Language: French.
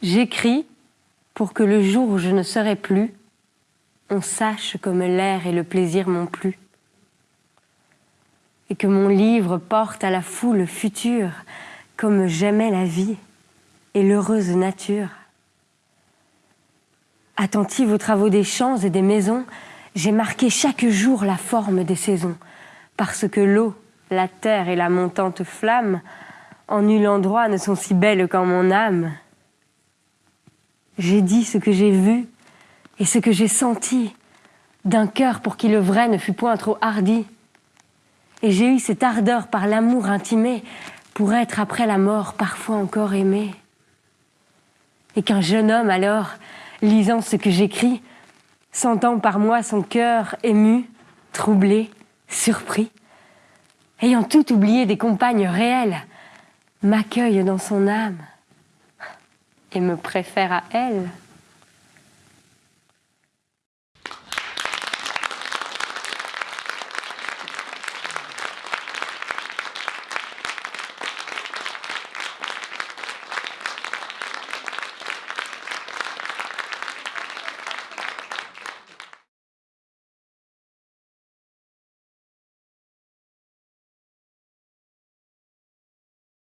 J'écris pour que le jour où je ne serai plus, on sache comme l'air et le plaisir m'ont plu. Et que mon livre porte à la foule future comme j'aimais la vie et l'heureuse nature. Attentive aux travaux des champs et des maisons, j'ai marqué chaque jour la forme des saisons, parce que l'eau, la terre et la montante flamme, en nul endroit ne sont si belles qu'en mon âme. J'ai dit ce que j'ai vu et ce que j'ai senti, d'un cœur pour qui le vrai ne fut point trop hardi. Et j'ai eu cette ardeur par l'amour intimé pour être après la mort parfois encore aimé. Et qu'un jeune homme alors, lisant ce que j'écris, sentant par moi son cœur ému, troublé, surpris, ayant tout oublié des compagnes réelles, m'accueille dans son âme et me préfère à elle.